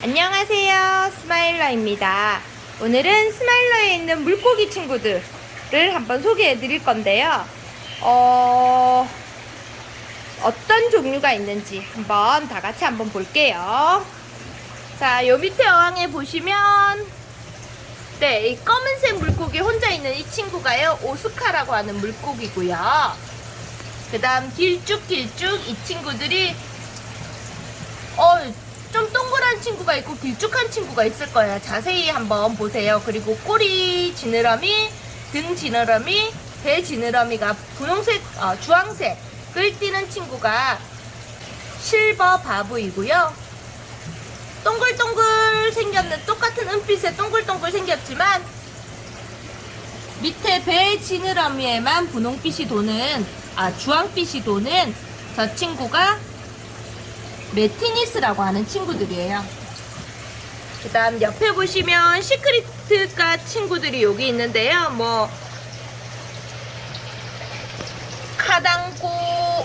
안녕하세요. 스마일러입니다. 오늘은 스마일러에 있는 물고기 친구들을 한번 소개해 드릴 건데요. 어... 어떤 종류가 있는지 한번 다 같이 한번 볼게요. 자요 밑에 어항에 보시면 네, 이 검은색 물고기 혼자 있는 이 친구가요 Oscar라고 하는 물고기고요. 그 다음 길쭉길쭉 이 친구들이 어, 좀 동그란 친구가 있고 길쭉한 친구가 있을 거예요. 자세히 한번 보세요. 그리고 꼬리 지느러미, 등 지느러미, 배 지느러미가 분홍색, 어, 주황색을 띠는 친구가 실버 바보이고요. 동글동글 생겼는 똑같은 은빛에 동글동글 생겼지만 밑에 배 지느러미에만 분홍빛이 도는 아 주황빛이 도는 저 친구가 Metynnis라고 하는 친구들이에요. 그 다음 옆에 보시면 cichlid가 친구들이 여기 있는데요. 뭐 kadango,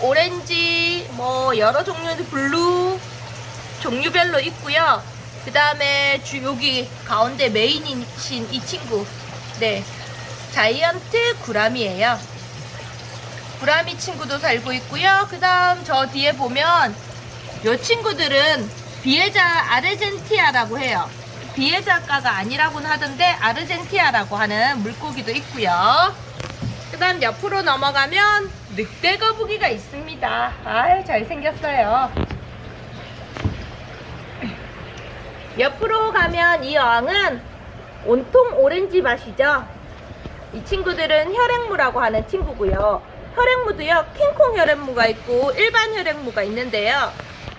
오렌지, 뭐 여러 종류의 blue 종류별로 있고요. 그 다음에 주 여기 가운데 메인이신 이 친구, 네 자이언트 구라미예요. 구라미 친구도 살고 있고요. 그 다음 저 뒤에 보면 이 친구들은 비에자 아르젠티아라고 해요. 비에자가가 아니라고는 하던데 아르젠티아라고 하는 물고기도 있고요. 그 다음 옆으로 넘어가면 늑대 거북이가 있습니다. 아유 잘생겼어요. 옆으로 가면 이 어항은 온통 오렌지 맛이죠. 이 친구들은 혈액무라고 하는 친구고요. 혈액무도요 킹콩 혈액무가 있고 일반 혈액무가 있는데요.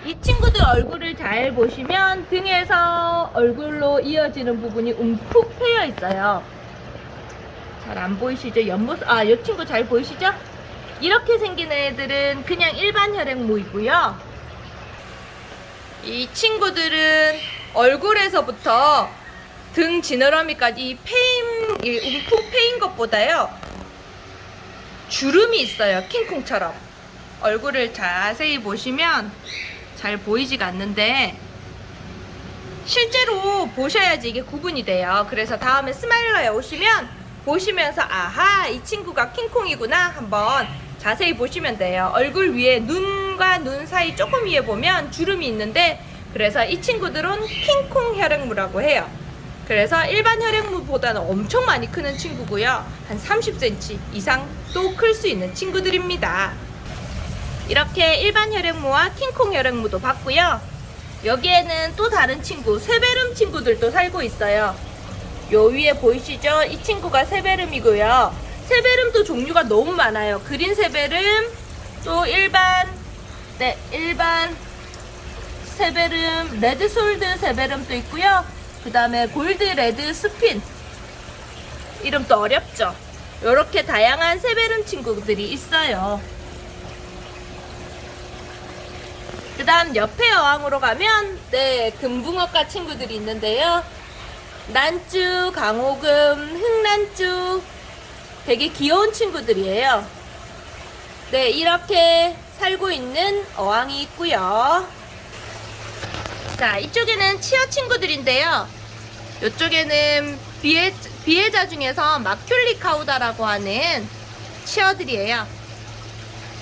이 친구들 얼굴을 잘 보시면 등에서 얼굴로 이어지는 부분이 움푹 패여 있어요. 잘 안 보이시죠? 옆모습, 아, 이 친구 잘 보이시죠? 이렇게 생긴 애들은 그냥 일반 혈액무이고요. 이 친구들은 얼굴에서부터 등 지느러미까지 이 패인, 이 움푹 패인 것보다요. 주름이 있어요. 킹콩처럼. 얼굴을 자세히 보시면 잘 보이지가 않는데 실제로 보셔야지 이게 구분이 돼요. 그래서 다음에 스마일러에 오시면 보시면서 아하 이 친구가 킹콩이구나 한번 자세히 보시면 돼요. 얼굴 위에 눈과 눈 사이 조금 위에 보면 주름이 있는데 그래서 이 친구들은 킹콩 혈액무라고 해요. 그래서 일반 혈액무보다는 엄청 많이 크는 친구고요. 한 30cm 이상 또 클 수 있는 친구들입니다. 이렇게 일반 혈액무와 킹콩 혈액무도 봤고요. 여기에는 또 다른 친구, 세베름 친구들도 살고 있어요. 요 위에 보이시죠? 이 친구가 세베름이고요. 세베름도 종류가 너무 많아요. 그린 세베름, 또 일반, 네, 일반 severum, red shoulder severum도 있고요. 그 다음에 gold red spot. 이름도 어렵죠? 이렇게 다양한 severum 친구들이 있어요. 그 다음 옆에 어항으로 가면 네 금붕어과 친구들이 있는데요. 난쭈, 강호금, 흑난쭈 되게 귀여운 친구들이에요. 네 이렇게 살고 있는 어항이 있고요. 자 이쪽에는 치어 친구들인데요. 이쪽에는 비에, 비에자 중에서 마큘리카우다라고 하는 치어들이에요.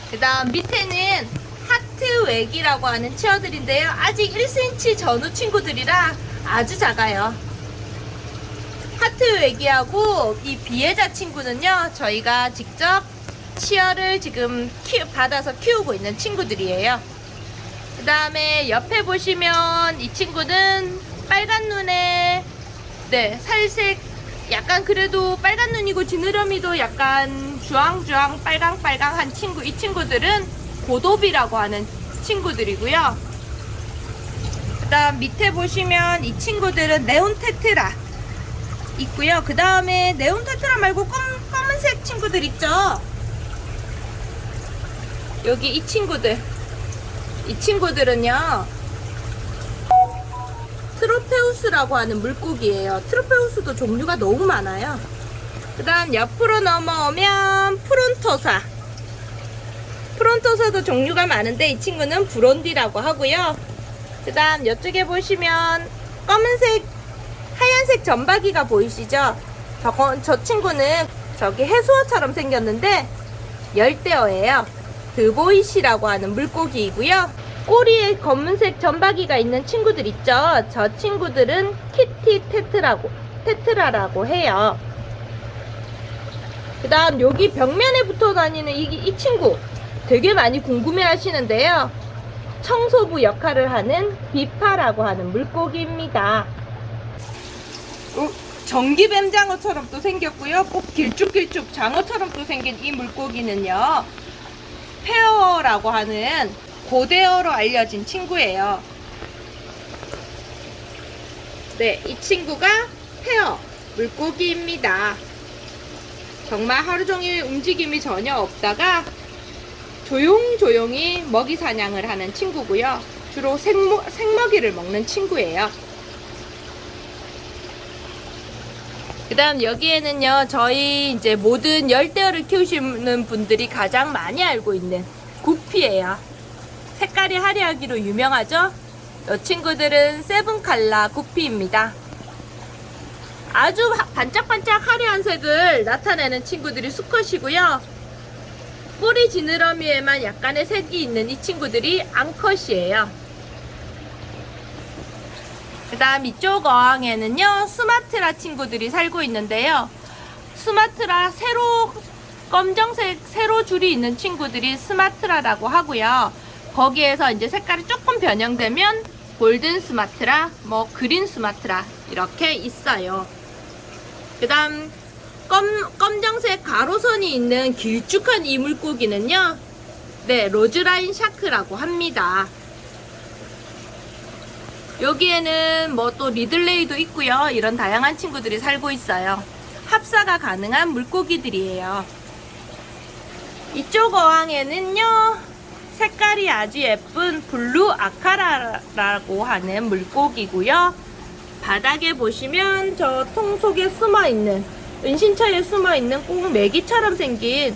그 다음 밑에는 하트 웩이라고 하는 치어들인데요. 아직 1cm 전후 친구들이라 아주 작아요. 하트 웩이하고 이 비에자 친구는요. 저희가 직접 치어를 지금 키, 받아서 키우고 있는 친구들이에요. 그 다음에 옆에 보시면 이 친구는 빨간 눈에 네 살색 약간 그래도 빨간 눈이고 지느러미도 약간 주황주황 빨강빨강한 친구 이 친구들은 고도비라고 하는 친구들이고요. 그 다음 밑에 보시면 이 친구들은 네온테트라 있고요. 그 다음에 네온테트라 말고 검, 검은색 친구들 있죠. 여기 이 친구들 이 친구들은요 트로페우스라고 하는 물고기예요. 트로페우스도 종류가 너무 많아요. 그 다음 옆으로 넘어오면 프론토사 프론토사도 종류가 많은데 이 친구는 브론디라고 하고요. 그 다음 이쪽에 보시면 검은색 하얀색 점박이가 보이시죠? 저거, 저 친구는 저기 해수어처럼 생겼는데 열대어예요. 드보이시라고 하는 물고기이고요. 꼬리에 검은색 점박이가 있는 친구들 있죠? 저 친구들은 키티 테트라고 테트라라고 해요. 그 다음 여기 벽면에 붙어 다니는 이, 이 친구 되게 많이 궁금해 하시는데요. 청소부 역할을 하는 비파라고 하는 물고기입니다. 어, 전기뱀 장어처럼 또 생겼고요. 꼭 길쭉길쭉 장어처럼 또 생긴 이 물고기는요. 페어라고 하는 고대어로 알려진 친구예요. 네, 이 친구가 페어 물고기입니다. 정말 하루 종일 움직임이 전혀 없다가 조용조용히 먹이 사냥을 하는 친구고요. 주로 생모, 생먹이를 먹는 친구예요. 그 다음 여기에는요, 저희 이제 모든 열대어를 키우시는 분들이 가장 많이 알고 있는 구피예요. 색깔이 화려하기로 유명하죠? 이 친구들은 세븐칼라 구피입니다. 아주 하- 반짝반짝 화려한 색을 나타내는 친구들이 수컷이고요. 꼬리 지느러미에만 약간의 색이 있는 이 친구들이 앙컷이에요. 그 다음 이쪽 어항에는요, 스마트라 친구들이 살고 있는데요. 스마트라 세로, 검정색 세로 줄이 있는 친구들이 스마트라라고 하고요. 거기에서 이제 색깔이 조금 변형되면 golden 수마트라, 뭐 green 수마트라 이렇게 있어요. 그 다음 검, 검정색 가로선이 있는 길쭉한 이 물고기는요. 네, roseline shark라고 합니다. 여기에는 뭐 또 리들레이도 있고요. 이런 다양한 친구들이 살고 있어요. 합사가 가능한 물고기들이에요. 이쪽 어항에는요. 색깔이 아주 예쁜 blue acara라고 하는 물고기고요. 바닥에 보시면 저 통 속에 숨어 있는 은신처에 숨어 있는 꼭 메기처럼 생긴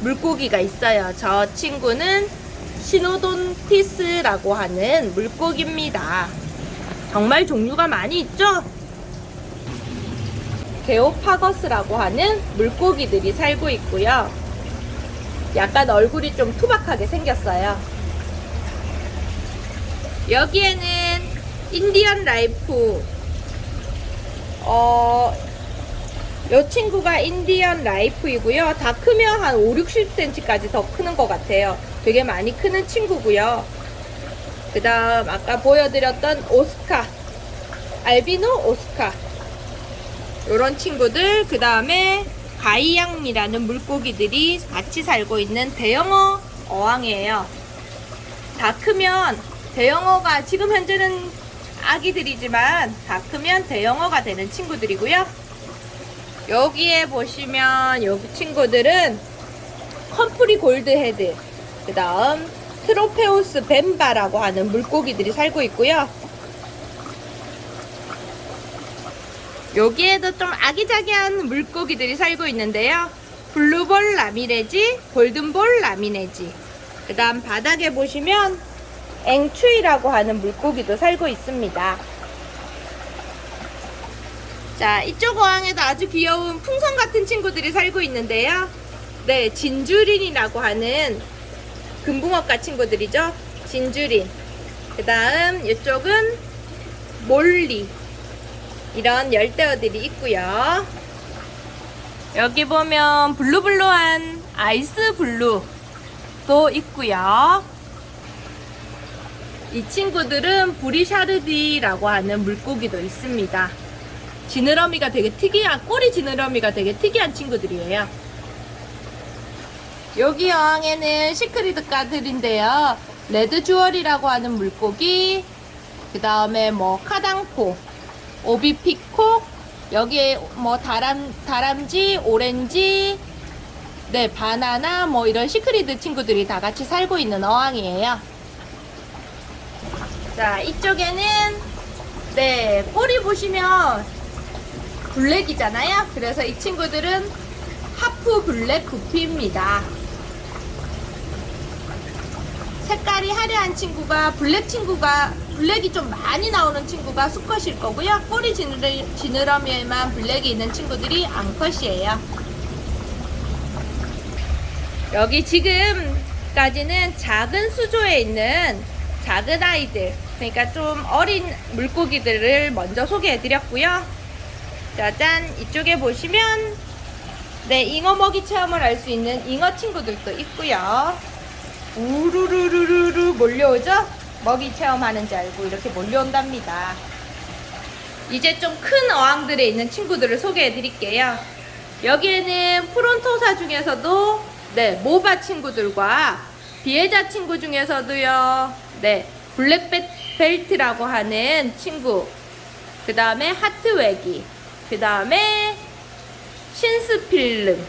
물고기가 있어요. 저 친구는 Synodontis라고 하는 물고기입니다. 정말 종류가 많이 있죠? Geophagus라고 하는 물고기들이 살고 있고요. 약간 얼굴이 좀 투박하게 생겼어요. 여기에는 Indian knife 어, 이 친구가 Indian knife이고요. 다 크면 한 5, 60cm까지 더 크는 것 같아요. 되게 많이 크는 친구고요. 그 다음 아까 보여드렸던 Oscar albino Oscar 이런 친구들 그 다음에 가이양미라는 물고기들이 같이 살고 있는 대형어 어항이에요. 다 크면 대형어가 지금 현재는 아기들이지만 다 크면 대형어가 되는 친구들이고요. 여기에 보시면 여기 친구들은 컴프리 gold head 그 다음 Tropheus 벰바라고 하는 물고기들이 살고 있고요. 여기에도 좀 아기자기한 물고기들이 살고 있는데요. 블루볼 라미네지, 골든볼 라미네지. 그 다음 바닥에 보시면 앵추이라고 하는 물고기도 살고 있습니다. 자, 이쪽 어항에도 아주 귀여운 풍선 같은 친구들이 살고 있는데요. 네, 진주린이라고 하는 금붕어과 친구들이죠. 진주린. 그 다음 이쪽은 molly. 이런 열대어들이 있고요. 여기 보면 blue blue한 ice blue도 있고요. 이 친구들은 brichardi라고 하는 물고기도 있습니다. 지느러미가 되게 특이한 꼬리 지느러미가 되게 특이한 친구들이에요. 여기 어항에는 cichlid 과들인데요. red jewel이라고 하는 물고기, 그 다음에 뭐 kadango, OB peacock, 여기에 뭐 다람, 다람쥐, 오렌지, 네, 바나나, 뭐 이런 cichlid 친구들이 다 같이 살고 있는 어항이에요. 자, 이쪽에는, 네, 꼬리 보시면 black이잖아요. 그래서 이 친구들은 half black 구피입니다. 색깔이 화려한 친구가 black 친구가 black이 좀 많이 나오는 친구가 수컷일 거고요. 꼬리 지느러, 지느러미에만 black이 있는 친구들이 암컷이에요. 여기 지금까지는 작은 수조에 있는 작은 아이들, 그러니까 좀 어린 물고기들을 먼저 소개해 드렸고요. 짜잔, 이쪽에 보시면 네, 잉어 먹이 체험을 할 수 있는 잉어 친구들도 있고요. 우르르르르르 몰려오죠? 먹이 체험하는 줄 알고 이렇게 몰려온답니다. 이제 좀 큰 어항들에 있는 친구들을 소개해 드릴게요. 여기에는 프론토사 중에서도 네, 모바 친구들과 비에자 친구 중에서도요. 네, 블랙벨트라고 하는 친구. 그 다음에 hartwegi. 그 다음에 synspilum,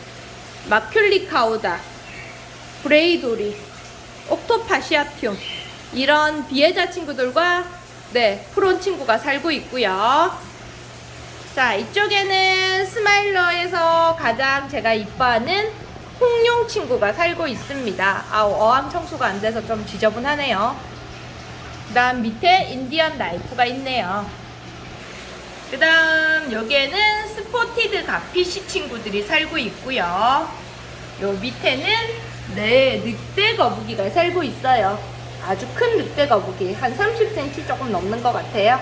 maculicauda, breidohri, octofasciatum 이런 Vieja 친구들과 네 프론 친구가 살고 있고요. 자 이쪽에는 스마일러에서 가장 제가 이뻐하는 홍룡 친구가 살고 있습니다. 아 어항 청소가 안 돼서 좀 지저분하네요. 그 다음 밑에 Indian knife가 있네요. 그 다음 여기에는 spotted garfish 친구들이 살고 있고요. 요 밑에는 네 늑대 거북이가 살고 있어요. 아주 큰 늑대 거북이 한 30cm 조금 넘는 것 같아요.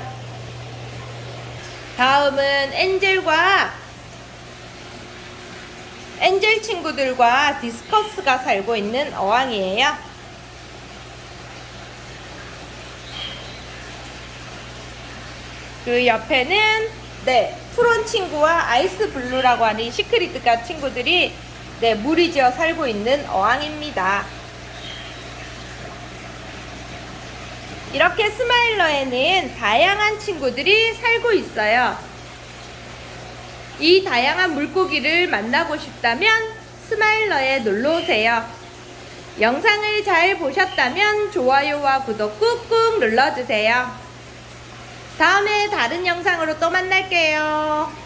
다음은 angel과 angel 친구들과 discus가 살고 있는 어항이에요. 그 옆에는 네 프론 친구와 ice blue라고 하는 cichlid과 친구들이 네 무리 지어 살고 있는 어항입니다. 이렇게 스마일러에는 다양한 친구들이 살고 있어요. 이 다양한 물고기를 만나고 싶다면 스마일러에 놀러 오세요. 영상을 잘 보셨다면 좋아요와 구독 꾹꾹 눌러주세요. 다음에 다른 영상으로 또 만날게요.